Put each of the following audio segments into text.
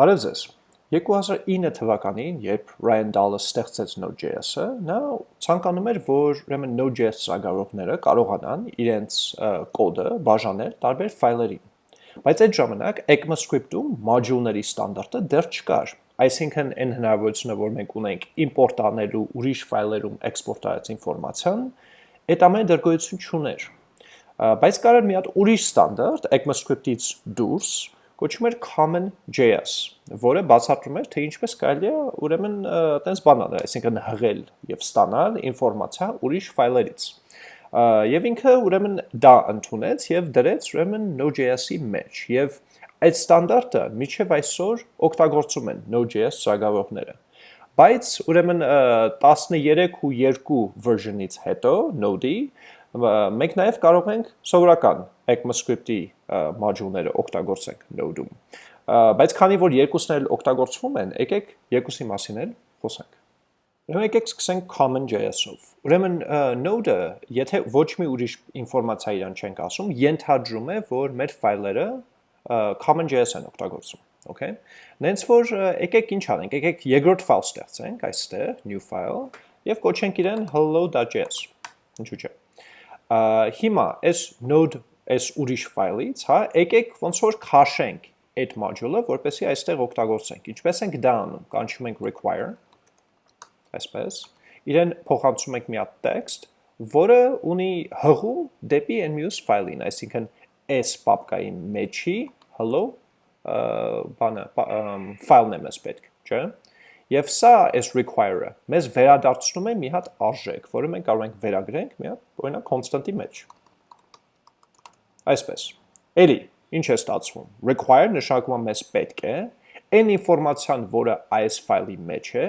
Բարև ձեզ։ 2009 թվականին, երբ Ryan Dallas ստեղծեց Node.js-ը, նա ցանկանում էր, որ ուրեմն Node.js ծրագրավորողները կարողանան իրենց կոդը բաժանել տարբեր ֆայլերի։ Բայց այդ ժամանակ ECMAScript-ում module-ների ստանդարտը դեռ չկար։ Այսինքն այն հնարավորությունը, որ մենք ունենք import անելու ուրիշ ֆայլերում export արած ինֆորմացիան, այդ ամենը դեռ գոյություն չուներ։ Բայց կար մի հատ ուրիշ ստանդարտ ECMAScript-ից դուրս, կոչվում էր common.js, որը բացատրում էր, թե ինչպես կարելի է ուրեմն տենց բան անել, այսինքն հղել եւ ստանալ ինֆորմացիա ուրիշ ֆայլերից։ Եվ ինքը ուրեմն դա ընդունեց եւ դրեց ուրեմն Node.js-ի մեջ եւ այդ ստանդարտը միջև այսօր օգտագործում են Node.js ծրագրավորողները։ Բայց ուրեմն 13 ու 2 version-ից հետո Node-ի մենք նաև կարող ենք սովորական ECMAScript-ի module-ները օգտագործենք Node-ում։ Բայց քանի որ երկուսն էլ օգտագործվում են, եկեք երկուսի մասին էլ խոսենք։ Ուրեմն եկեք սկսենք common.js-ով։ Ուրեմն Node-ը, եթե ոչ մի ուրիշ ինֆորմացիա իրան չենք ասում, ենթադրում է, որ մեր ֆայլերը common.js են օգտագործում okay նենց որ եկեք ինչ անենք եկեք երկրորդ ֆայլ ստեղծենք այստեղ new file եւ կոչենք իրեն hello.js ինչու՞ չէ հիմա այս node այս ուրիշ ֆայլից, հա, եկեք ոնց որ քաշենք այդ module-ը, որպեսզի այստեղ օգտագործենք։ Ինչպես ենք դա անում։ Կանչում ենք require, այսպես։ Իրեն փոխանցում ենք մի հատ text, որը ունի հղում դեպի այն մյուս ֆայլին, այսինքն s պապկայի մեջի hello բանը ֆայլն է մեզ պետք, չէ՞։ Եվ սա այս require-ը մեզ վերադարձնում է մի հատ արժեք, որը մենք կարող ենք վերագրենք մի հատ, օրինակ constant-ի մեջ։ Այսպես։ Էլի, ինչ է ստացվում։ Require նշանակում է մեզ պետք է այն ինֆորմացիան, որը այս ֆայլի մեջ է,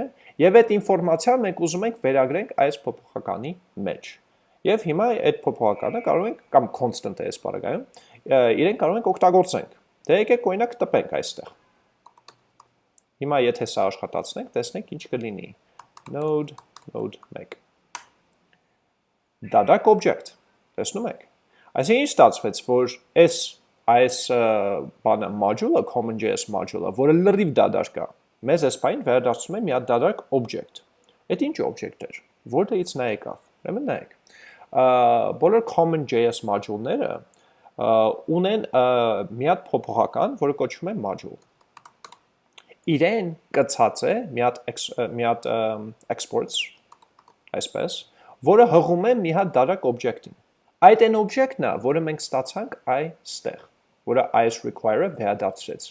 եւ այդ ինֆորմացիան մենք ուզում ենք վերագրենք այս փոփոխականի մեջ։ Եվ հիմա այդ փոփոխականը կարող ենք կամ constant է այս բaragայում, իրեն կարող ենք օգտագործենք։ Դե եկեք օրինակ տպենք այստեղ։ Հիմա եթե սա աշխատացնենք, տեսնենք ինչ կլինի։ Node node 1 Data object։ Տեսնում եք։ Այսինքն ինչ ստացվեց, որ այս այս բանը module-ը, common.js module-ը, որը լրիվ դադար կա, մեզ այս բանին վերադարձնում է մի հատ դադարք object։ Այդ ինչ object էր, որտեղից նա եկավ։ Ուրեմն նայեք։ Բոլոր common.js module-ները ունեն մի հատ փոփոխական, որը կոչվում է module։ Իրեն կցած է մի հատ մի հատ exports, այսպես, որը հղում է մի հատ դարակ object-ին։ Այդ այն object-ն է, որը մենք ստացանք այստեղ, որը այս require-ը վերադարձրեց։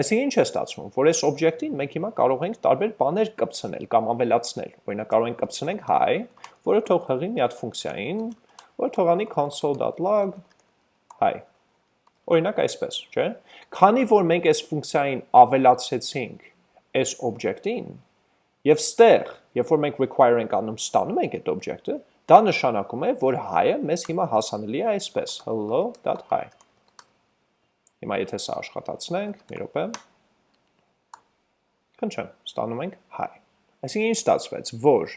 Այսինքն ինչ է ստացվում, որ այս object-ին մենք հիմա կարող ենք տարբեր բաներ կպցնել կամ ավելացնել։ Օրինակ կարող ենք կպցնենք hi, որը թող հղի մի հատ ֆունկցիային, որը թողանի console.log hi։ Օրինակ այսպես, չէ՞։ Քանի որ մենք այս ֆունկցիային ավելացրեցինք այս object-ին, եւ ստեղ, երբ որ մենք require ենք անում, ստանում ենք այդ object-ը, Դա նշանակում է, որ hi-ը մեզ հիմա հասանելի է այսպես, hello.hi։ Հիմա եթե սա աշխատացնենք, մի րոպե։ Քնչեմ, ստանում ենք hi։ Այսինքն ինչ ստացվեց, որ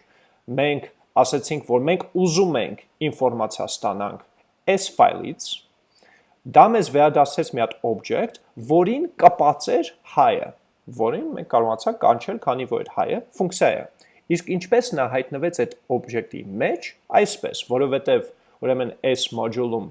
մենք ասացինք, որ մենք ուզում ենք ինֆորմացիա ստանանք այս ֆայլից, դա մեզ վերադասեց մի հատ object, որին կպած էր hi-ը, որին մենք կարողացանք կանչել, քանի որ այդ hi-ը ֆունկցիա է։ Իսկ ինչպես նա հայտնվեց այդ օբյեկտի մեջ, այսպես, որովհետև ուրեմն այս module-ում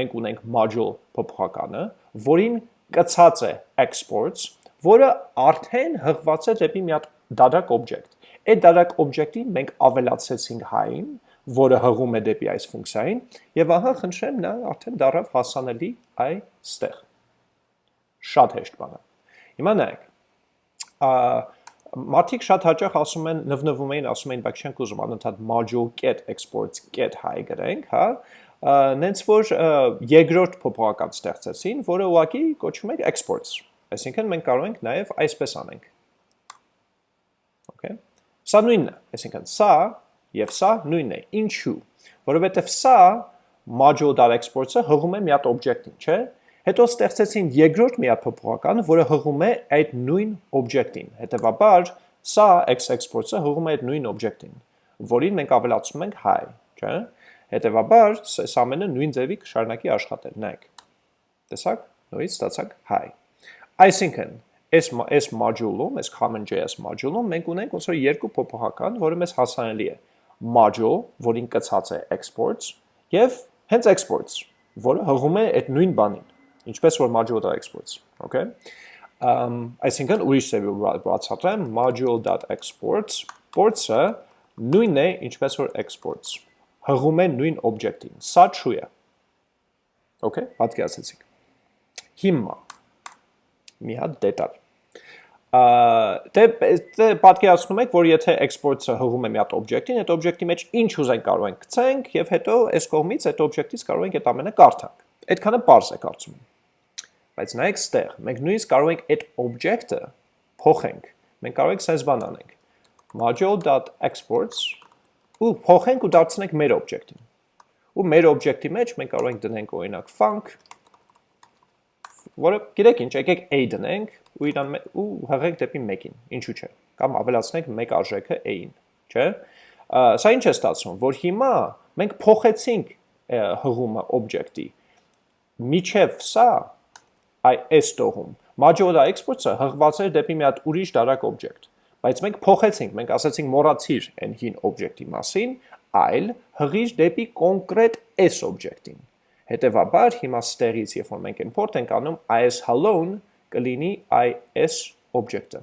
մենք ունենք module փոփոխականը, որին կցած է exports, որը արդեն հղված է դեպի մի հատ դադարք օբյեկտ։ Այդ դադարք օբյեկտին մենք ավելացրեցինք հային, որը հղում է դեպի այս ֆունկցիային, եւ ահա խնդրեմ նա արդեն դարավ հասանելի այստեղ։ Շատ հեշտ բան է։ Հիմա նայեք։ Մարդիկ շատ հաճախ ասում են, նվնվում էին, ասում էին, բայց չենք ուզում անընդհատ module get exports get high գրենք, հա, նենց որ երկրորդ փոփոխական ստեղծեցին, որը ուղղակի կոչվում է exports։ Այսինքն մենք կարող ենք նաև այսպես անենք։ Okay։ Սա նույնն է, այսինքն սա եւ սա նույնն է։ Ինչու՞։ Որովհետեւ սա module.exports-ը հղում է մի հատ օբյեկտին, չէ՞։ Հետո ստեղծեցին երկրորդ միափոփոխականը, որը հղում է այդ նույն օբյեկտին։ Հետևաբար, սա x-export-ը հղում է այդ նույն օբյեկտին, որին մենք ավելացնում ենք hi, չէ՞։ Հետևաբար, այս ամենը նույն ձևի կշարունակի աշխատել, նայեք։ Տեսակ, նույնից ստացանք hi։ Այսինքն, այս այս module-ում, այս common.js module-ում մենք ունենք ոնց որ երկու փոփոխական, որը մեզ հասանելի է module, որին կցած է exports, եւ հենց exports, որը հղում է այդ նույն բանին, ինչպես որ module.exports, okay? Um, այսինքն ուրիշ սեվի բացատրեմ module.exports, ports-ը նույնն է ինչպես որ exports, հղում է նույն object-ին, սա true է, okay, պատկերացեցիք, հիմա, մի հատ դետալ, դե դե պատկերացնում եք, որ եթե export-ը հղում է մի հատ օբյեկտին, այդ օբյեկտի մեջ ինչ ուզենք կարող ենք գցենք եւ հետո այս կողմից այդ օբյեկտից կարող ենք այդ ամենը կարդանք։ Այդքանը པարզ է կարծում եմ։ Բայց նայեք ստեղ, մենք նույնիսկ կարող ենք այդ օբյեկտը փոխենք։ Մենք կարող ենք sense բան անենք։ module.exports ու փոխենք ու դարձնենք մեր օբյեկտին։ Ու մեր օբյեկտի մեջ մենք կարող ենք դնենք օրինակ func որը գիտեք ինչ, եկեք a դնենք ու իրան ու հղենք դեպի 1-ին, ինչու՞ չէ։ Կամ ավելացնենք 1 արժեքը a-ին, չէ՞։ Սա ինչ է ստացվում, որ հիմա մենք փոխեցինք հղումը օբյեկտի։ Միջև սա այ այս տողում modular exports-ը հղված էր դեպի մի հատ ուրիշ դարակ օբյեկտ, բայց մենք փոխեցինք, մենք ասացինք մոռացիր այն հին օբյեկտի մասին, այլ հղիր դեպի կոնկրետ այս օբյեկտին։ Հետևաբար հիմա ստեղից, երբ որ մենք import ենք անում, is hello-ն կլինի is object-ը,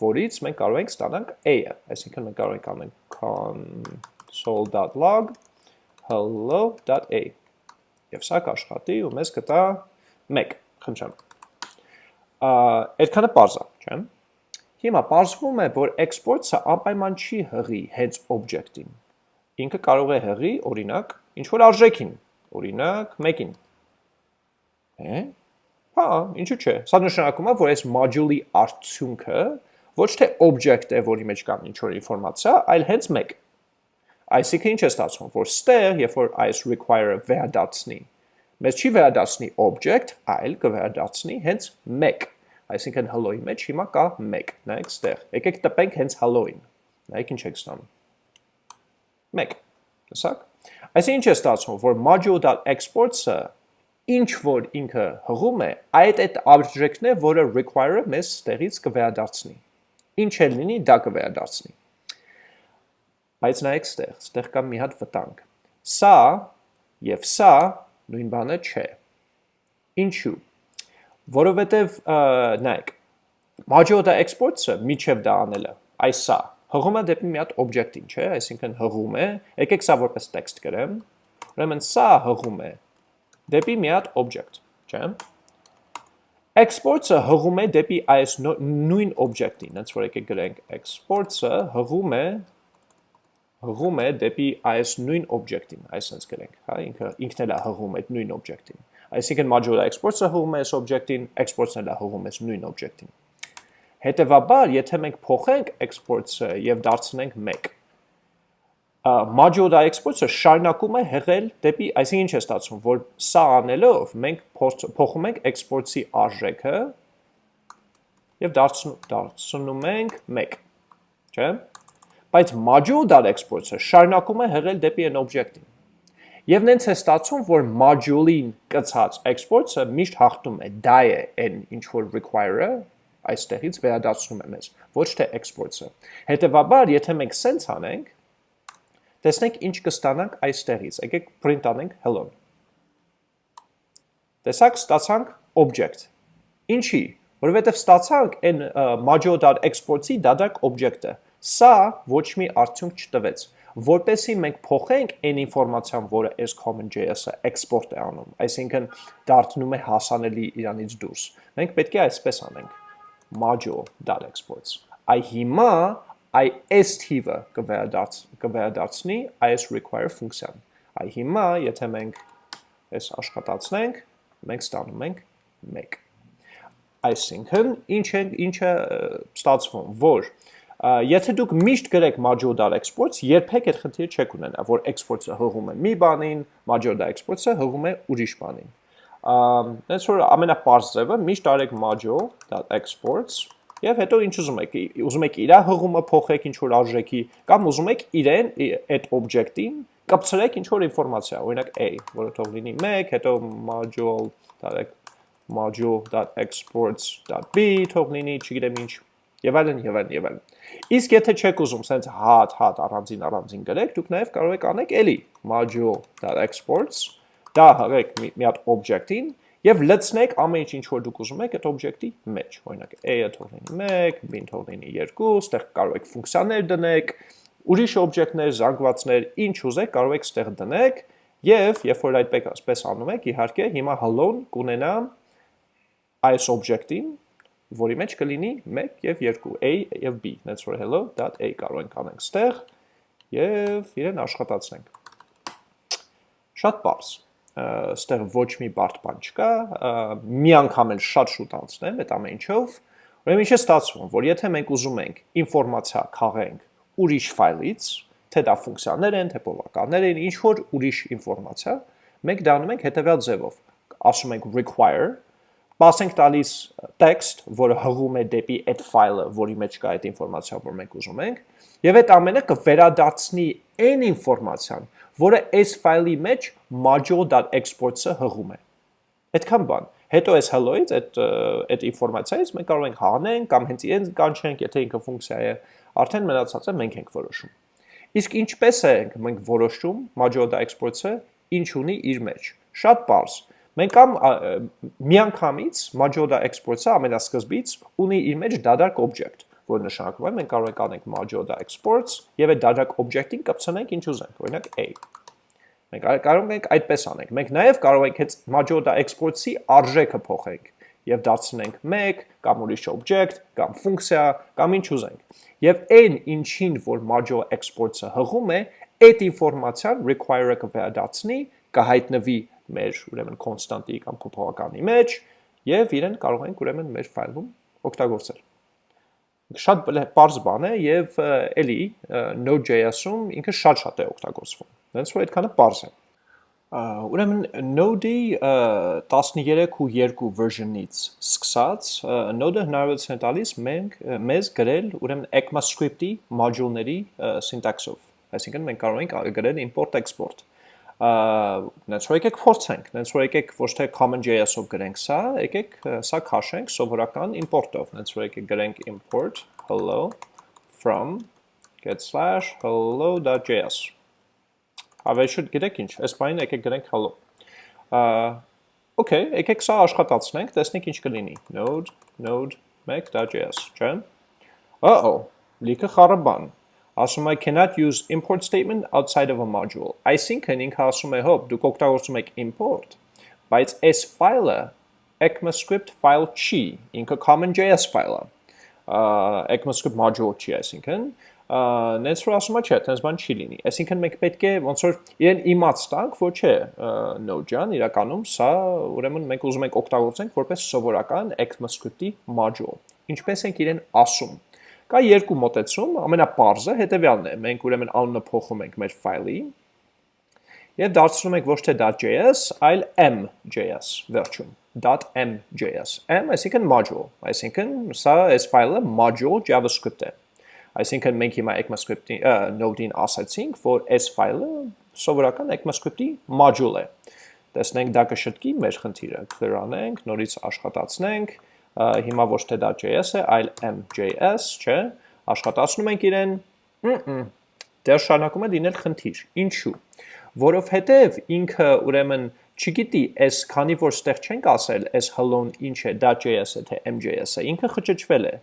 որից մենք կարող ենք ստանանք a-ը, այսինքն մենք կարող ենք անենք console.log hello.a եւ սա կաշխատի ու մեզ կտա 1, խնդրեմ։ Այդքանը parse է, չէ՞։ Հիմա parzվում է, որ export-ը անպայման չի հղի հենց object-ին։ Ինքը կարող է հղի, օրինակ, ինչ որ արժեքին, օրինակ 1-ին։ Է՞։ Հա, ինչու՞ չէ։ Սա նշանակում է, որ այս module-ի արդյունքը ոչ թե object է, որի մեջ կան ինչ որ ինֆորմացիա, այլ հենց 1։ Այսինքն ինչ է ստացվում, որ ստեղ, երբ որ այս require-ը վերադարձնի, մեզ չի վերադարձնի object, այլ կվերադարձնի հենց 1։ Այսինքն hello-ի մեջ հիմա կա 1, նայեք ստեղ։ Եկեք տպենք հենց hello-ին։ Նայեք ինչ եք ստանում։ 1։ Տեսակ։ Այսինքն ինչ է ստացվում, որ module.exports-ը ինչ որ ինքը հղում է, այդ այդ արժեքն է, որը require-ը մեզ ստեղից կվերադարձնի։ Ինչ էլ լինի, դա կվերադարձնի։ Բայց նայեք ստեղ, ստեղ կա մի հատ վտանգ։ Սա եւ սա նույն բանը չէ։ Ինչու։ Որովհետեւ նայեք, module.exports-ը միջև դա անելը, այս սա հղում է դեպի մի հատ օբյեկտին, չէ, այսինքն հղում է, եկեք սա որպես տեքստ գրեմ, ուրեմն սա հղում է դեպի մի հատ օբյեկտ, չէ։ Exports-ը հղում է դեպի այս նույն օբյեկտին, հենց որ եկեք գրենք. Exports-ը հղում է հղում է դեպի այս նույն օբյեկտին, այսպես գրենք, հա, ինքը ինքն էլ է հղում այդ նույն օբյեկտին։ Այսինքն modular exports-ը հղում է այս օբյեկտին, exports-ն էլ է հղում այս նույն օբյեկտին։ Հետևաբար, եթե մենք փոխենք exports-ը եւ դարձնենք 1, module exports-ը շարունակում է հղել դեպի, այսինքն ինչ է ստացվում, որ սա անելով մենք փոխում ենք exports-ի արժեքը եւ դարձնում ենք 1, չէ՞։ Բայց module.exports-ը շարունակում է հղել դեպի այն օբյեկտին։ Եվ նենց է ստացվում, որ module-ին կցած exports-ը միշտ հաղթում է, դա է այն ինչ որ require-ը, այստեղից վերադարձնում է մեզ, ոչ թե exports-ը։ Հետևաբար, եթե մենք sense անենք, տեսնենք ինչ կստանանք այստեղից։ Եկեք print անենք hello-ն։ Տեսակ ստացանք object։ Ինչի՞։ Որովհետև ստացանք այն module.export-ի դադարք object-ը։ Սա ոչ մի արդյունք չտվեց որպեսի մենք փոխենք այն ինֆորմացիան, որը այս common.js-ը export է անում, այսինքն դարձնում է հասանելի իրանից դուրս։ Մենք պետք է այսպես անենք. Module.exports։ Այ հիմա այ s թիվը կվերադարձնի այս require ֆունկցիան։ Այ հիմա, եթե մենք այս աշխատացնենք, մենք ստանում ենք 1։ Այսինքն, ինչ է ինչ է ստացվում, որ եթե դուք միշտ գրեք module.exports, երբեք այդ խնդիրը չեք ունենա, որ exports-ը հղում է մի բանին, module.exports-ը հղում է ուրիշ բանին այնց որ ամենապարզ ձևը միշտ արեք module.exports եւ հետո ինչ ուզում եք ուզում եք իր հղումը փոխեք ինչ որ արժեքի կամ ուզում եք իրեն այդ օբյեկտին կապցրեք ինչ որ ինֆորմացիա օրինակ a որը թող լինի 1 հետո module տարեք module.exports.b թող լինի, չգիտեմ ինչ, եւ այլն եւ այլն եւ այլն։ Իսկ եթե չեք ուզում սենց հատ հատ առանձին առանձին գրեք, դուք նաեւ կարող եք անեք էլի module.exports դա հղեք մի, մի հատ object-ին եւ լցնեք ամեն ինչ ինչ որ դուք ուզում եք այդ object-ի մեջ։ Օրինակ a-ը թող լինի 1, b-ն թող լինի 2, ստեղ կարող եք ֆունկցիաներ դնեք, ուրիշ օբյեկտներ, զանգվածներ, ինչ ուզեք, կարող եք ստեղ դնեք եւ երբ որ այդպես անում եք, իհարկե հիմա hello-ն կունենա այս օբյեկտին, որի մեջ կլինի 1 եւ 2, a եւ b, that's for hello.a կարող ենք անենք ստեղ եւ իրեն աշխատացնենք։ Շատ բարձ ստեղ ոչ մի բարդ բան չկա, մի անգամ էլ շատ շուտ անցնեմ այդ ամեն ինչով։ Ուրեմն ինչ է ստացվում, որ եթե մենք ուզում ենք ինֆորմացիա քաղենք ուրիշ ֆայլից, թե դա ֆունկցիաներ են, թե բովականներ են, ինչ որ ուրիշ ինֆորմացիա, մենք դա անում ենք հետևյալ ձևով։ Ասում ենք require, բացենք տալիս text, որը հղում է դեպի այդ ֆայլը, որի մեջ կա այդ ինֆորմացիան, որ մենք ուզում ենք, եւ այդ ամենը կվերադարձնի այն ինֆորմացիան, որը այս ֆայլի մեջ module.exports-ը հղում է։ Այդքան բան։ Հետո այս hello-ից այդ այդ ինֆորմացիայից մենք կարող ենք հանենք կամ հենց իրեն կանչենք, եթե ինքը ֆունկցիա է, արդեն մնացածը մենք ենք որոշում։ Իսկ ինչպես ենք մենք որոշում Majorda Exports-ը ինչ ունի իր մեջ։ Շատ པարզ։ Մենք կամ միանգամից Majorda Exports-ը ամենասկզբից ունի իր մեջ դադարք object, որ նշանակում է մենք կարող ենք անենք Majorda Exports եւ այդ դադարք object-ին կպցնենք ինչ ուզենք, օրինակ a։ Մենք կարող ենք այդպես անենք։ Մենք նաև կարող ենք այդ Majorda Exports-ի արժեքը փոխենք եւ դարձնենք 1 կամ ուրիշ object կամ ֆունկցիա կամ ինչ ուզենք։ Եվ այն ինչին որ module exports-ը հղում է, այդ ինֆորմացիան require-ը կվերադարձնի, կհայտնվի մեր ուրեմն constantի կամ փոփոխականի մեջ եւ իրեն կարող ենք ուրեմն մեր ֆայլում օգտագործել։ Շատ բարձ բան է եւ էլի Node.js-ում ինքը շատ-շատ է օգտագործվում։ Դրանց որ այդքանը բարձ է։ Ուրեմն Node-ի 13 ու 2 version-ից սկսած Node-ը հնարավորություն է տալիս մենք մեզ գրել ուրեմն ECMAScript-ի module-ների syntax-ով։ Այսինքն մենք կարող ենք գրել import export։ Նենց որ եկեք փորձենք, նենց որ եկեք ոչ թե common.js-ով գրենք սա, եկեք սա քաշենք սովորական import-ով։ Նենց որ եկեք գրենք import hello from get/hello.js Ավելի շուտ գիտեք ինչ, այս բանին եկեք գրենք hello։ Okay, եկեք սա աշխատացնենք, տեսնենք ինչ կլինի։ Node node make.js, չէ՞։ Uh-oh, լիքը խառը բան։ Ասում է cannot use import statement outside of a module։ Այսինքն ինքը ասում է հոп, դուք օգտագործում եք import, բայց այս ֆայլը ECMAScript file չի, ինքը common.js file է։ ECMAScript module չի, այսինքն նենց որ ասում է չէ, տենց բան չի լինի։ Այսինքն մենք պետք է ոնց որ իրեն իմաց տանք, որ չէ, Node ջան, իրականում սա ուրեմն մենք ուզում ենք օգտագործենք որպես սովորական ECMAScript-ի module։ Ինչպես ենք իրեն ասում։ Կա երկու մոտեցում, ամենապարզը հետեւյալն է։ Մենք ուրեմն անունը փոխում ենք մեր ֆայլի եւ դարձնում ենք ոչ թե .js, այլ m.js վերջում .m.js։ m այսինքն module, այսինքն սա այս ֆայլը module JavaScript է։ Այսինքն մենք հիմա ECMAScript-ի node-ին ասացինք, որ այս ֆայլը սովորական ECMAScript-ի module է։ Տեսնենք դա կշտկի մեր խնդիրը, clear անենք, նորից աշխատացնենք, հիմա ոչ թե դա JS է, այլ m.js, չէ, աշխատացնում ենք իրեն, դեռ շարունակում է լինել խնդիր։ Ինչու՞։ Որովհետև ինքը ուրեմն չգիտի, այս քանի որ ստեղ չենք ասել, այս hello-ն ինչ է, դա JS-ը թե MJS-ը, ինքը խճճվել է։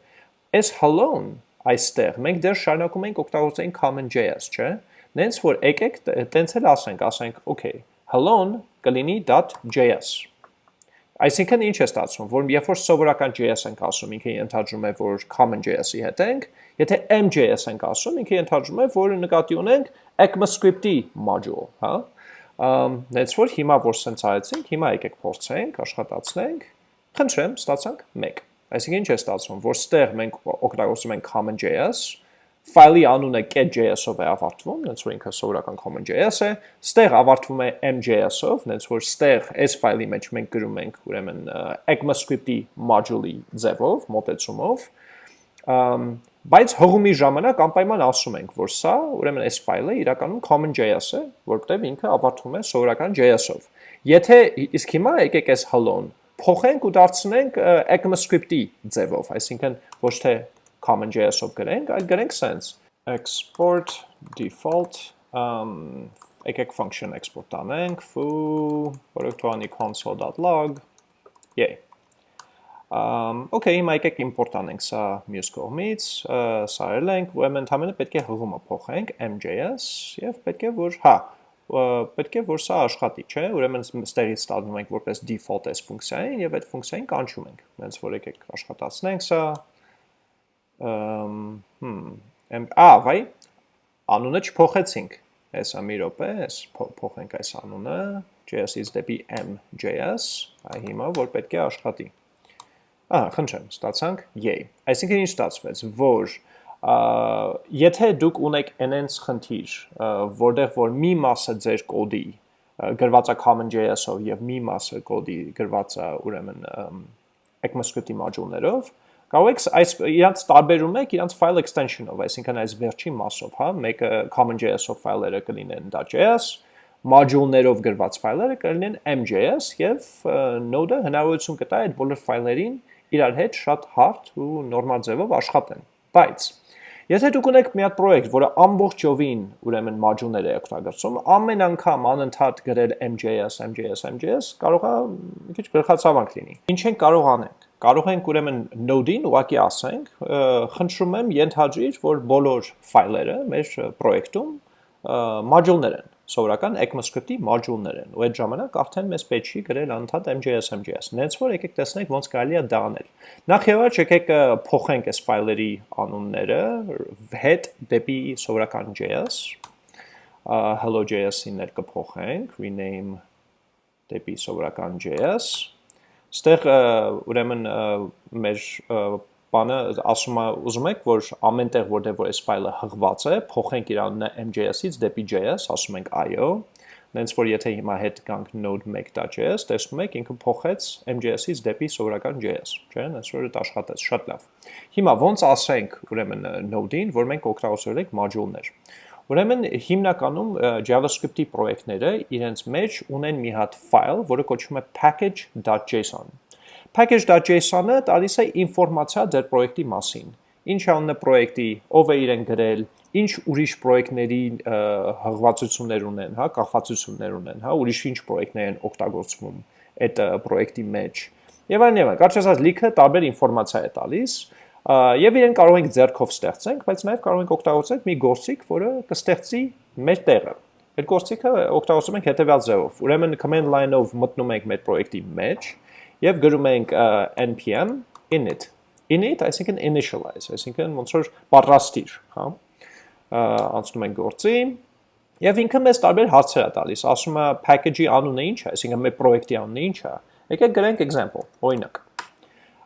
Այս hello-ն այստեղ մենք դեռ շարունակում ենք օգտագործել common.js, չէ՞։ Նենց որ եկեք տենց էլ ասենք, ասենք, okay, hello-ն կլինի .js։ Այսինքն ինչ է ստացվում, որ երբ որ սովորական JS ենք ասում, ինքը ենթադրում է, որ common.js-ի հետ ենք, եթե MJS ենք ասում, ինքը ենթադրում է, որ նկատի ունենք ECMAScript-ի module, հա։ Նենց որ հիմա որ սենց արեցինք, հիմա եկեք փորձենք, աշխատացնենք։ Խնդրեմ, ստացանք 1 Այսինքն ինչ է ստացվում, որ ստեղ մենք օգտագործում ենք common.js, ֆայլի անունը get.js-ով է ավարտվում, նենց որ ինքը սովորական common.js է, ստեղ ավարտվում է m.js-ով, նենց որ ստեղ այս ֆայլի մեջ մենք գրում ենք ուրեմն ECMAScript-ի module-ի ձևով, մոտեցումով, բայց հղումի ժամանակ անպայման ասում ենք, որ սա ուրեմն այս ֆայլը իրականում common.js է, որտեղ ինքը ավարտվում է սովորական JS-ով։ Եթե իսկ հիմա եկեք այս hello-ն փոխենք ու դարձնենք ECMAScript-ի ձևով, այսինքն ոչ թե common.js-ով գրենք, այլ գրենք sense. Export default um եկեք function export անենք foo թողանի console.log yay. Um, okay, հիմա եկեք import անենք սա մյուս կողմից, սա արել ենք, ուրեմն ընդհանրապես պետք է հղումը փոխենք m.js եւ պետք է որ, հա, պետք է որ սա աշխատի, չէ՞, ուրեմն ստեղից ստանում ենք որպես default s ֆունկցիային եւ այդ ֆունկցիային կանչում ենք։ Հենց որ եկեք աշխատացնենք սա։ հմ, ա, վայ, անունը չփոխեցինք։ Հեսա մի րոպե, այս փոխենք այս անունը, js-ից դեպի m.js, այ հիմա որ պետք է աշխատի։ Ահա, խնդրեմ, ստացանք yay։ Այսինքն ինչ ստացվեց, որ եթե դուք ունեք այնց խնդիր, որտեղ որ մի մասը ձեր կոդի գրված է common.js-ով եւ մի մասը կոդի գրված է ուրեմն ECMAScript-ի module-ներով, կարող եք այս իրանց տարբերում եք իրանց file extension-ով, այսինքն այս վերջին մասով, հա, մեկը common.js-ով ֆայլերը կլինեն .js, module-ներով գրված ֆայլերը կլինեն m.js եւ node-ը հնարավորություն կտա այդ բոլոր ֆայլերին իրար հետ շատ հարթ ու նորմալ ձևով աշխատեն։ Բայց Եթե դուք ունեք մի հատ պրոյեկտ, որը ամբողջովին ուրեմն module-ներ է օգտագործում, ամեն անգամ անընդհատ գրել MJS, MJS, MJS, կարող է մի քիչ գլխացավանք լինի։ Ինչ են կարող անենք։ Կարող ենք ուրեմն node-ին ուղակի ասենք, խնդրում եմ ենթադրիր, որ բոլոր ֆայլերը մեր պրոյեկտում module-ներ են սովորական ECMAScript-ի module-ներ են, ու այդ ժամանակ արդեն մեզ պետք չի գրել անընդհատ MJS MJS։ Նենց որ եկեք տեսնենք ոնց կարելի է դա անել։ Նախ եւ առաջ եկեք փոխենք այս ֆայլերի անունները հետ դեպի սովորական JS, hello.js-ին ներ կփոխենք, rename դեպի սովորական JS։ Ստեղ ուրեմն մեր բանը ասում ուզում եք որ ամենտեղ որտեղ որ այս ֆայլը հղված է փոխենք իր անունը mjs-ից դեպի js ասում ենք io նենց որ եթե հիմա հետ կանք node1.js տեսնում եք ինքը փոխեց mjs-ից դեպի սովորական js չէ նենց որ դա աշխատեց շատ լավ հիմա ոնց ասենք ուրեմն node-ին որ մենք օգտագործել ենք module-ներ Ուրեմն հիմնականում JavaScript-ի պրոյեկտները իրենց մեջ ունեն մի հատ ֆայլ, որը կոչվում է package.json package.json-ը տալիս է ինֆորմացիա ձեր պրոյեկտի մասին։ Ինչ է անունը պրոյեկտի, ով է իրեն գրել, ինչ ուրիշ պրոյեկտների հղվածություններ ունեն, հա, կախվածություններ ունեն, հա, ուրիշ ինչ պրոյեկտներ են օգտագործվում այդ պրոյեկտի մեջ։ Եվ այլն եւ այլն։ Կարճ ասած, լիքը տարբեր ինֆորմացիա է տալիս, եւ իրեն կարող ենք ձեռքով ստեղծենք, բայց նաեւ կարող ենք օգտագործել մի գործիք, որը կստեղծի մեր տեղը։ Այդ գործիքը օգտագործում ենք հետեւյալ ձևով։ Ուրեմն command line-ով մտնում ենք մեր պրոյեկտի մեջ, եւ գրում ենք npm init init այսինքն initialize այսինքն ոնց որ պատրաստիր հա անցնում ենք գործի եւ ինքը մեզ տարբեր հարցեր է տալիս ասում է package-ի անունը ինչ է այսինքն մեր պրոյեկտի անունը ինչ է եկեք գրենք example օրինակ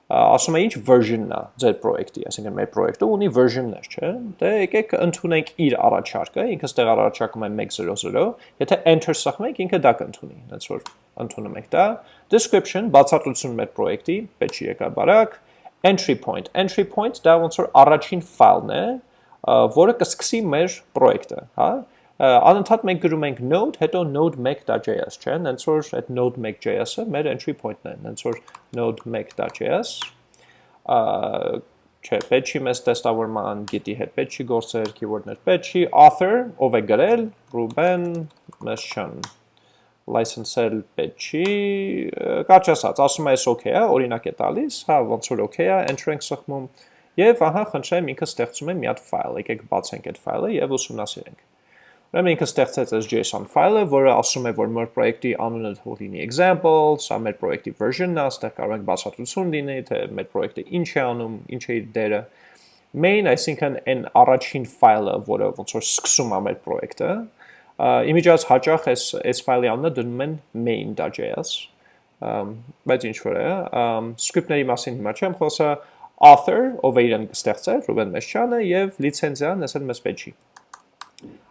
ասում է ինչ version-ն է ձեր պրոյեկտի, այսինքն մեր պրոյեկտը ունի version-ներ, չէ՞։ Դե եկեք ընդունենք իր առաջարկը, ինքը ստեղ առաջարկում է 100, եթե enter սխմենք, ինքը դա կընդունի, հենց որ ընդունում ենք դա։ Description, բացատրություն մեր պրոյեկտի, պետք եկա բարակ, entry point, entry point դա ոնց որ առաջին ֆայլն է, որը կսկսի մեր պրոյեկտը, հա անընդհատ մենք գրում ենք node, հետո node1.js, չէ՞, հենց որ այդ node1.js-ը մեր entry point-ն է, հենց որ node1.js, չէ, պետք չի մեզ տեստավորման գիտի հետ պետք չի գործեր, keyword-ներ պետք չի, author, ով է գրել, Ruben Meshan, license-ել պետք չի, կարճ ասած, ասում է այս okay է, օրինակ է տալիս, հա, ոնց որ okay է, enter ենք սխմում, եւ ահա խնդրեմ ինքը ստեղծում է մի հատ ֆայլ, եկեք բացենք այդ ֆայլը եւ ուսումնասիրենք։ Ուրեմն ինքը ստեղծեց այս JSON ֆայլը, որը ասում է, որ մեր պրոյեկտի անունը թող լինի example, սա մեր պրոյեկտի version-ն է, այստեղ կարող ենք բացատրություն լինի, թե մեր պրոյեկտը ինչ է անում, ինչ է իր դերը։ Main, այսինքն այն առաջին ֆայլը, որը ոնց որ սկսում է մեր պրոյեկտը, իմիջիայից հաճախ այս այս ֆայլի անունը դնում են main.js, բայց ինչ որ է, script-ների մասին հիմա չեմ խոսա, author, ով է իրեն ստեղծել, Ռուբեն Մեշչյանը եւ լիցենզիան, ասել մեզ պետք չի։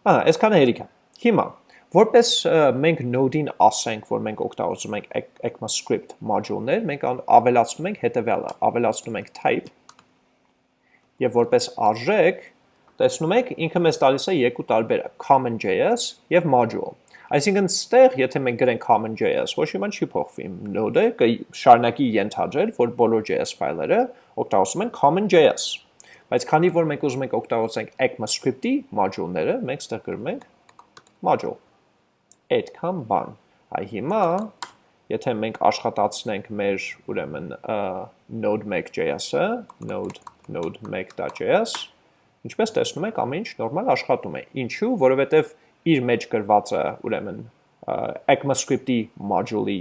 Ահա, այսքանը հերիք է։ Հիմա, որպես մենք node-ին ասենք, որ մենք օգտագործում ենք ECMAScript module-ներ, մենք ավելացնում ենք հետևյալը, ավելացնում ենք type եւ որպես արժեք տեսնում եք ինքը մեզ տալիս է երկու տարբեր common.js եւ module։ Այսինքն ստեղ, եթե մենք գրենք common.js, ոչ մի բան չի փոխվի։ Node-ը կշարունակի ենթադրել, որ բոլոր JS ֆայլերը օգտագործում են common.js։ Բայց քանի որ մենք ուզում ենք օգտագործենք ECMAScript-ի module-ները, մենք ստեղ գրում ենք module։ Այդքան բան։ Այ հիմա եթե մենք աշխատացնենք մեր ուրեմն node1.js-ը, node node1.js, ինչպես տեսնում եք, ամեն ինչ նորմալ աշխատում է։ Ինչու՞, որովհետև իր մեջ գրված է ուրեմն ECMAScript-ի module-ի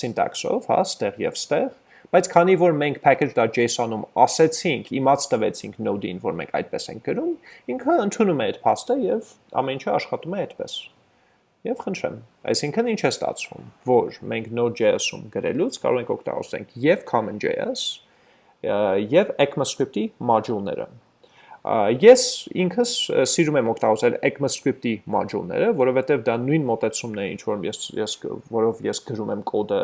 syntax-ով, հա, ստեղ եւ ստեղ, բայց քանի որ մենք package.json-ում ասեցինք, իմաց տվեցինք node-ին, որ մենք այդպես ենք գրում, ինքը ընդունում է այդ փաստը եւ ամեն ինչը աշխատում է այդպես։ Եվ խնդրեմ, այսինքն ինչ է ստացվում, որ մենք Node.js-ում գրելուց կարող ենք օգտագործենք եւ CommonJS եւ ECMAScript-ի module-ները։ Ես ինքս սիրում եմ օգտագործել ECMAScript-ի module-ները, որովհետեւ դա նույն մոտեցումն է, ինչ որ ես ես որով ես գրում եմ կոդը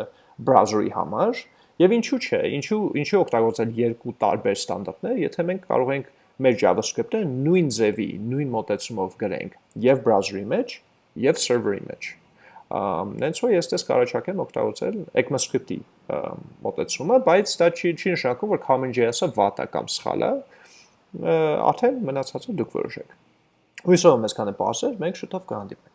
browser-ի համար, եւ ինչու՞ չէ, ինչու ինչու օգտագործել երկու տարբեր ստանդարտներ, եթե մենք կարող ենք մեր JavaScript-ը նույն ձևի, նույն մոտեցումով գրենք եւ browser-ի մեջ, եւ server-ի մեջ։ Նենց որ ես դες կարաչակեմ օգտագործել ECMAScript-ի մոտեցումը, բայց դա չի չի նշանակում, որ CommonJS-ը վատ է կամ սխալ է։ Արդեն մնացածը դուք որոշեք։ Հույսով եմ այսքանը բարձր, մենք շուտով կհանդիպենք։